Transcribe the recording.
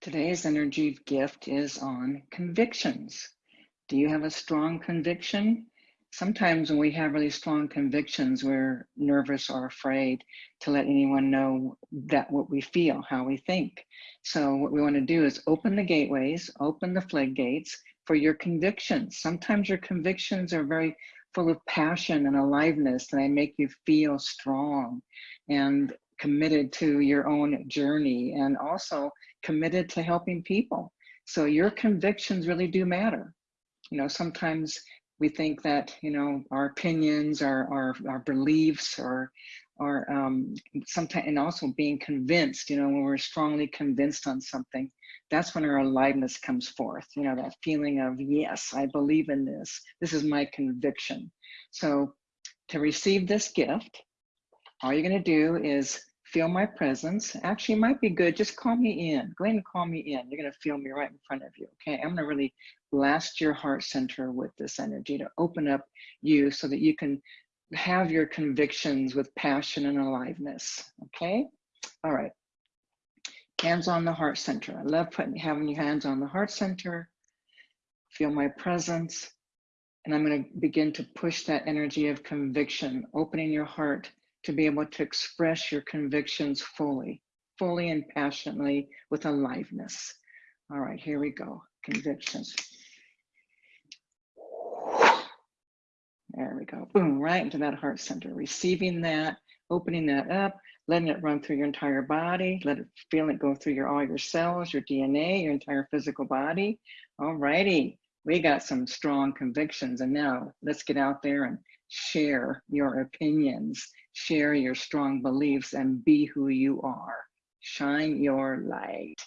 Today's energy gift is on convictions. Do you have a strong conviction? Sometimes when we have really strong convictions, we're nervous or afraid to let anyone know that what we feel, how we think. So what we want to do is open the gateways, open the floodgates for your convictions. Sometimes your convictions are very full of passion and aliveness and they make you feel strong and committed to your own journey and also committed to helping people. So your convictions really do matter. You know, sometimes we think that, you know, our opinions, our, our, our beliefs, or, or um, sometimes, and also being convinced, you know, when we're strongly convinced on something, that's when our aliveness comes forth. You know, that feeling of, yes, I believe in this. This is my conviction. So to receive this gift, all you're going to do is feel my presence. Actually, might be good. Just call me in. Go ahead and call me in. You're going to feel me right in front of you. Okay. I'm going to really blast your heart center with this energy to open up you so that you can have your convictions with passion and aliveness. Okay. All right. Hands on the heart center. I love putting having your hands on the heart center. Feel my presence. And I'm going to begin to push that energy of conviction, opening your heart to be able to express your convictions fully, fully and passionately with aliveness. All right, here we go. Convictions. There we go. Boom, right into that heart center. Receiving that, opening that up, letting it run through your entire body. Let it feel it go through your all your cells, your DNA, your entire physical body. All righty. We got some strong convictions. And now let's get out there and share your opinions share your strong beliefs and be who you are. Shine your light.